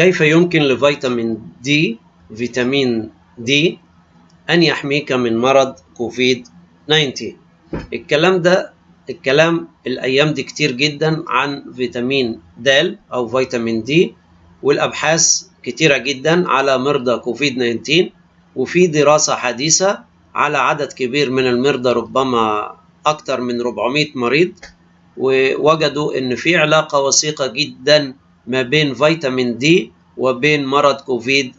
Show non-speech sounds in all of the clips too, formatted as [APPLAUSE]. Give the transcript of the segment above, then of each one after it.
كيف يمكن لفيتامين دي فيتامين دي أن يحميك من مرض كوفيد 19 الكلام ده الكلام الأيام دي كتير جدا عن فيتامين د أو فيتامين دي والأبحاث كتيرة جدا على مرضى كوفيد 19 وفي دراسة حديثة على عدد كبير من المرضى ربما أكثر من 400 مريض ووجدوا إن في علاقة وثيقة جدا ما بين فيتامين دي وبين مرض كوفيد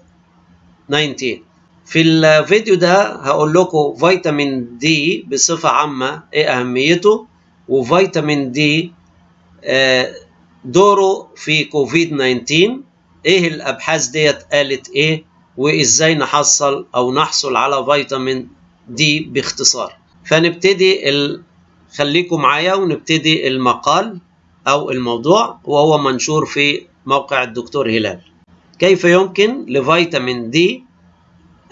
19 في الفيديو ده هقول لكم فيتامين دي بصفة عامة إيه أهميته وفيتامين دي دوره في كوفيد 19 إيه الأبحاث ديت قالت إيه وإزاي نحصل أو نحصل على فيتامين دي باختصار. فنبتدي ال... خليكم معايا ونبتدي المقال. أو الموضوع وهو منشور في موقع الدكتور هلال. كيف يمكن لفيتامين دي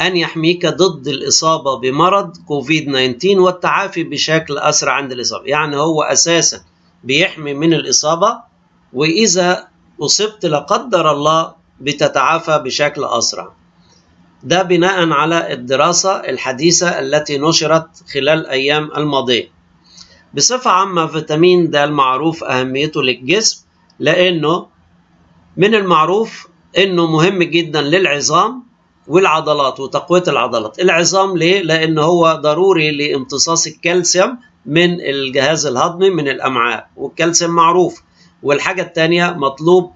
أن يحميك ضد الإصابة بمرض كوفيد 19 والتعافي بشكل أسرع عند الإصابة؟ يعني هو أساسا بيحمي من الإصابة وإذا أصبت لا قدر الله بتتعافى بشكل أسرع. ده بناء على الدراسة الحديثة التي نشرت خلال الأيام الماضية. بصفة عامة فيتامين ده المعروف أهميته للجسم لأنه من المعروف أنه مهم جدا للعظام والعضلات وتقوية العضلات. العظام ليه؟ لأن هو ضروري لامتصاص الكالسيوم من الجهاز الهضمي من الأمعاء والكالسيوم معروف. والحاجة الثانية مطلوب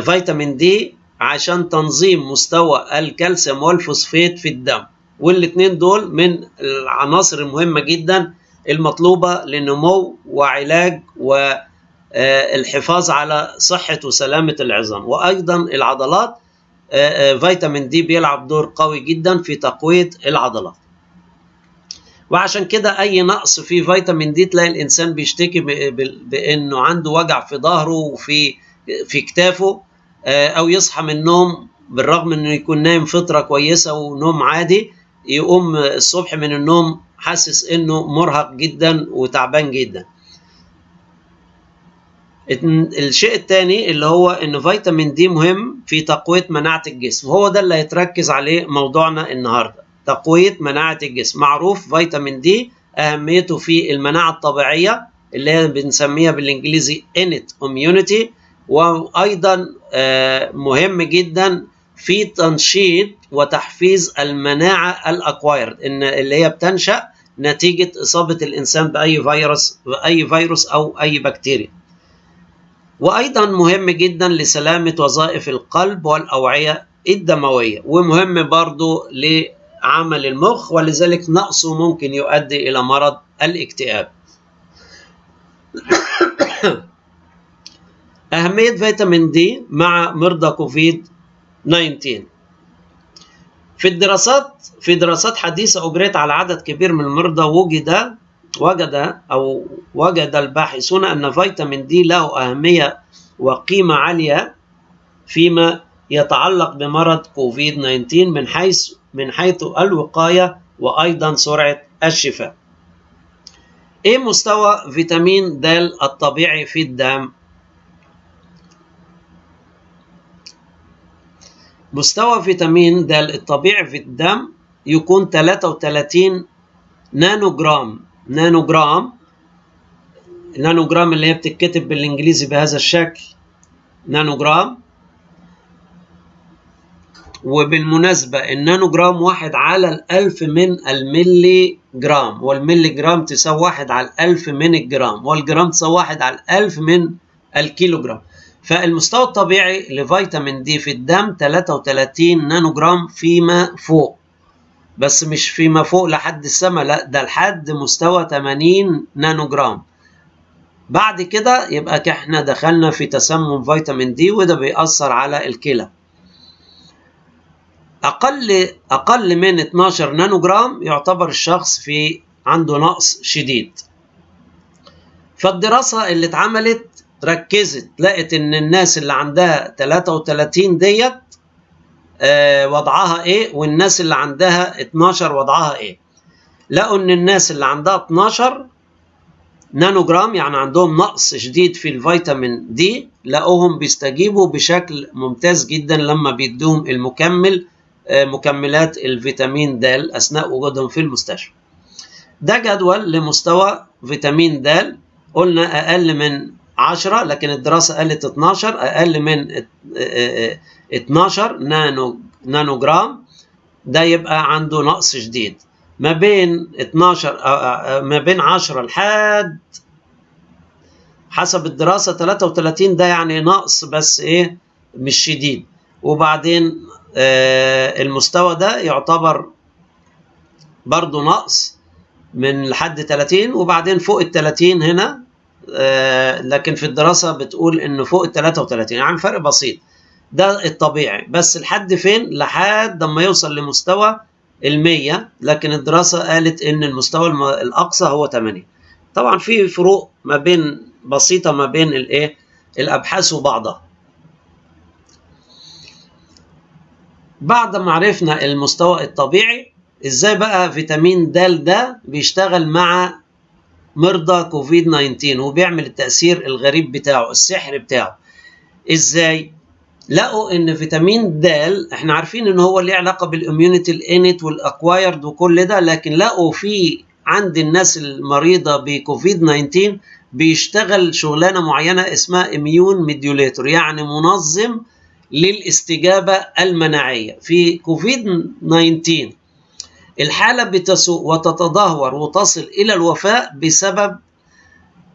فيتامين دي عشان تنظيم مستوى الكالسيوم والفوسفات في الدم. والاثنين دول من العناصر المهمة جدا المطلوبة لنمو وعلاج والحفاظ على صحة وسلامة العظام. وأيضا العضلات فيتامين دي بيلعب دور قوي جدا في تقوية العضلات. وعشان كده أي نقص في فيتامين دي تلاقي الإنسان بيشتكي بأنه عنده وجع في ظهره وفي في كتافه أو يصحى من النوم بالرغم أنه يكون نايم فترة كويسة ونوم عادي يقوم الصبح من النوم حاسس أنه مرهق جدا وتعبان جدا. الشيء الثاني اللي هو ان فيتامين دي مهم في تقوية مناعة الجسم. وهو ده اللي هيتركز عليه موضوعنا النهارده. تقوية مناعة الجسم. معروف فيتامين دي أهميته في المناعة الطبيعية اللي هي بنسميها بالإنجليزي innate immunity وأيضا مهم جدا في تنشيط وتحفيز المناعة الاكوايرد إن اللي هي بتنشأ نتيجة إصابة الإنسان بأي فيروس بأي فيروس أو أي بكتيريا. وأيضا مهم جدا لسلامة وظائف القلب والأوعية الدموية ومهم برضو لعمل المخ ولذلك نقصه ممكن يؤدي إلى مرض الاكتئاب. [COUGHS] أهمية فيتامين دي مع مرضى كوفيد 19 في الدراسات في دراسات حديثة أجريت على عدد كبير من المرضى وجد وجد أو وجد الباحثون أن فيتامين دي له أهمية وقيمة عالية فيما يتعلق بمرض كوفيد 19 من حيث من حيث الوقاية وأيضا سرعة الشفاء. إيه مستوى فيتامين د الطبيعي في الدم؟ مستوى فيتامين د الطبيعي في الدم يكون 33 نانو جرام نانو جرام نانو جرام اللي هي بتتكتب بالإنجليزي بهذا الشكل. نانو جرام وبالمناسبة النانو جرام واحد على الألف من الملي جرام والملي جرام تساوي واحد على الألف من الجرام والجرام تساوي واحد على الألف من الكيلو جرام فالمستوى الطبيعي لفيتامين D في الدم 33 نانو جرام فيما فوق. بس مش فيما فوق لحد السماء لا ده لحد مستوى 80 نانو جرام بعد كده يبقى إحنا دخلنا في تسمم فيتامين D وده بيأثر على الكلى. أقل أقل من 12 نانو جرام يعتبر الشخص في عنده نقص شديد. فالدراسة اللي اتعملت ركزت لقت إن الناس اللي عندها 33 ديت آه وضعها إيه والناس اللي عندها 12 وضعها إيه لقوا إن الناس اللي عندها 12 نانو جرام يعني عندهم نقص شديد في الفيتامين دي لقوهم بيستجيبوا بشكل ممتاز جدا لما بيدوهم المكمل مكملات الفيتامين د أثناء وجودهم في المستشفى. ده جدول لمستوى فيتامين د قلنا أقل من 10 لكن الدراسة قالت 12 أقل من 12 نانو نانو جرام ده يبقى عنده نقص شديد. ما بين 12 ما بين 10 لحد حسب الدراسة 33 ده يعني نقص بس إيه مش شديد. وبعدين المستوى ده يعتبر برضو نقص من لحد 30 وبعدين فوق ال 30 هنا لكن في الدراسة بتقول إنه فوق ال 33 يعني فرق بسيط. ده الطبيعي. بس لحد فين؟ لحد لما يوصل لمستوى المية. لكن الدراسة قالت إن المستوى الأقصى هو 8 طبعا في فروق ما بين بسيطة ما بين الايه الأبحاث وبعضها. بعد ما عرفنا المستوى الطبيعي إزاي بقى فيتامين د ده بيشتغل مع مرضى كوفيد 19 وبيعمل التأثير الغريب بتاعه السحر بتاعه. إزاي؟ لقوا إن فيتامين د إحنا عارفين إن هو ليه علاقة بال immunity ال innate وال acquired وكل ده لكن لقوا في عند الناس المريضة بكوفيد 19 بيشتغل شغلانة معينة اسمها immune modulator يعني منظم للاستجابة المناعية. في كوفيد 19 الحالة بتسوء وتتدهور وتصل إلى الوفاه بسبب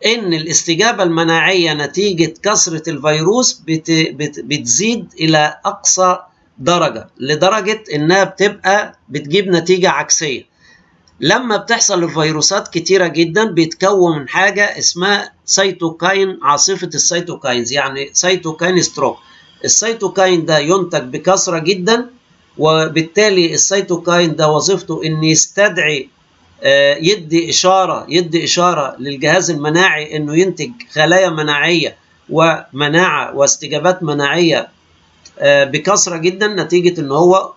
إن الاستجابة المناعية نتيجة كثره الفيروس بت بت بتزيد إلى أقصى درجة لدرجة إنها بتبقى بتجيب نتيجة عكسية. لما بتحصل الفيروسات كتيرة جدا بيتكون من حاجة اسمها cytokine عاصفة ال cytokines يعني cytokine storm ال cytokine ده ينتج بكثره جدا وبالتالي ال cytokine ده وظيفته ان يستدعي يدي إشارة يدي إشارة للجهاز المناعي إنه ينتج خلايا مناعية ومناعة واستجابات مناعية بكثرة جدا نتيجة إن هو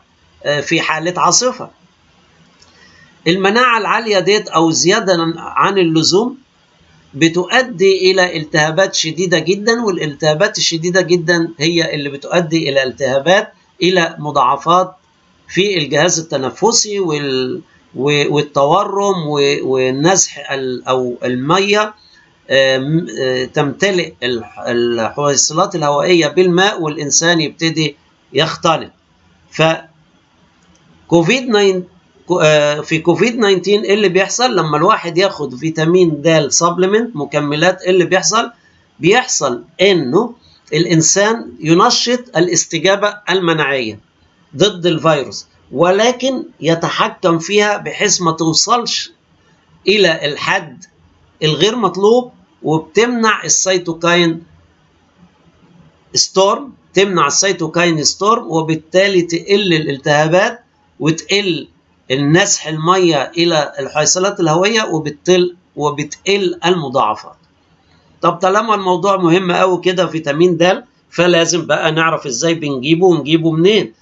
في حالة عاصفة. المناعة العالية ديت أو زيادة عن اللزوم بتؤدي إلى التهابات شديدة جدا والالتهابات الشديدة جدا هي اللي بتؤدي إلى التهابات إلى مضاعفات في الجهاز التنفسي وال والتورم والنزح أو المية تمتلئ الحويصلات الهوائية بالماء والإنسان يبتدي يختنق. ف كوفيد 9 في كوفيد 19 إيه اللي بيحصل لما الواحد ياخد فيتامين د supplement مكملات إيه اللي بيحصل بيحصل إنه الإنسان ينشط الاستجابة المناعية ضد الفيروس ولكن يتحكم فيها بحيث ما توصلش إلى الحد الغير مطلوب وبتمنع ال cytokine storm تمنع ال cytokine storm وبالتالي تقل الالتهابات وتقل النسح المية إلى الحيصلات الهوية وبتقل وبتقل المضاعفات. طب طالما الموضوع مهم قوي كده فيتامين د فلازم بقى نعرف إزاي بنجيبه ونجيبه منين.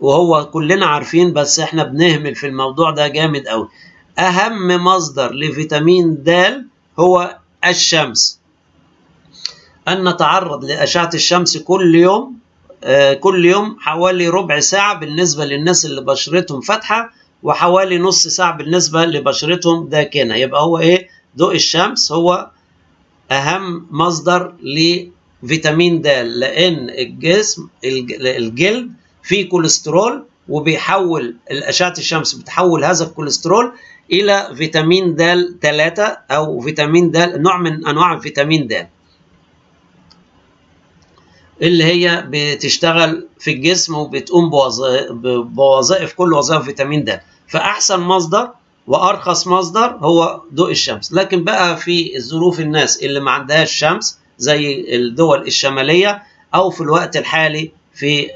وهو كلنا عارفين بس إحنا بنهمل في الموضوع ده جامد قوي. أهم مصدر لفيتامين د هو الشمس. ان نتعرض لأشعة الشمس كل يوم؟ آه كل يوم حوالي ربع ساعة بالنسبة للناس اللي بشرتهم فاتحة وحوالي نص ساعة بالنسبة لبشرتهم داكنة. يبقى هو إيه؟ ضوء الشمس هو أهم مصدر لفيتامين د لإن الجسم الجلد فيه كوليسترول وبيحول الأشعة الشمس بتحول هذا الكوليسترول إلى فيتامين د 3 أو فيتامين د نوع من أنواع فيتامين د. اللي هي بتشتغل في الجسم وبتقوم بوظائف كل وظائف فيتامين د. فأحسن مصدر وأرخص مصدر هو ضوء الشمس. لكن بقى في الظروف الناس اللي ما عندهاش شمس زي الدول الشمالية أو في الوقت الحالي في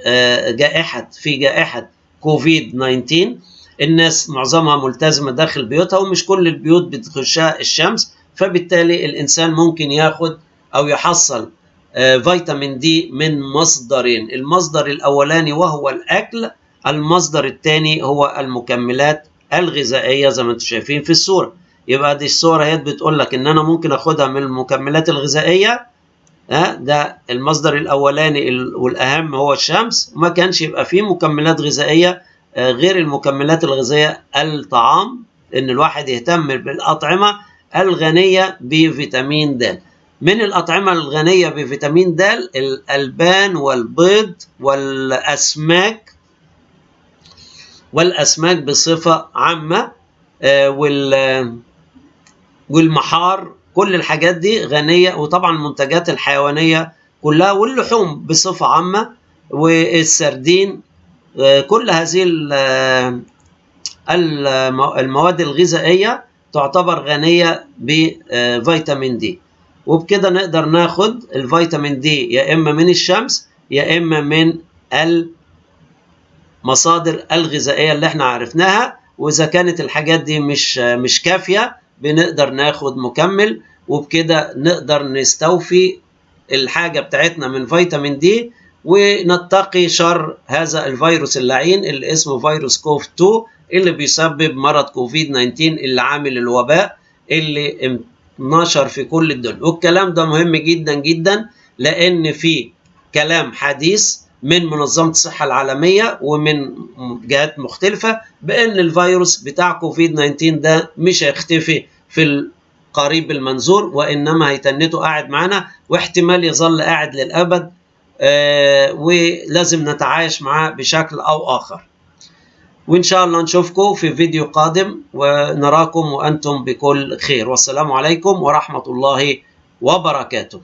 جائحة في جائحة كوفيد 19 الناس معظمها ملتزمة داخل بيوتها ومش كل البيوت بتخشها الشمس. فبالتالي الإنسان ممكن ياخد أو يحصل فيتامين دي من مصدرين. المصدر الأولاني وهو الأكل المصدر الثاني هو المكملات الغذائية زي ما أنتم شايفين في الصورة. يبقى دي الصورة هي بتقول لك إن أنا ممكن أخدها من المكملات الغذائية ها ده المصدر الأولاني والأهم هو الشمس. ما كانش يبقى فيه مكملات غذائية غير المكملات الغذائية الطعام إن الواحد يهتم بالأطعمة الغنية بفيتامين د. من الأطعمة الغنية بفيتامين د الألبان والبيض والأسماك والأسماك بصفة عامة والمحار كل الحاجات دي غنية وطبعا المنتجات الحيوانية كلها واللحوم بصفة عامة والسردين كل هذه المواد الغذائية تعتبر غنية بفيتامين دي. وبكده نقدر ناخد الفيتامين دي يا إما من الشمس يا إما من المصادر الغذائية اللي إحنا عرفناها وإذا كانت الحاجات دي مش مش كافية بنقدر ناخد مكمل وبكده نقدر نستوفي الحاجة بتاعتنا من فيتامين دي ونتقي شر هذا الفيروس اللعين اللي اسمه فيروس كوف 2 اللي بيسبب مرض كوفيد 19 اللي عامل الوباء اللي نشر في كل الدنيا والكلام ده مهم جدا جدا لأن في كلام حديث من منظمة الصحة العالمية ومن جهات مختلفة بأن الفيروس بتاع كوفيد 19 ده مش هيختفي في القريب المنظور وإنما هيتنته قاعد معانا واحتمال يظل قاعد للأبد آه ولازم نتعايش معاه بشكل أو آخر. وإن شاء الله نشوفكم في فيديو قادم ونراكم وأنتم بكل خير. والسلام عليكم ورحمة الله وبركاته.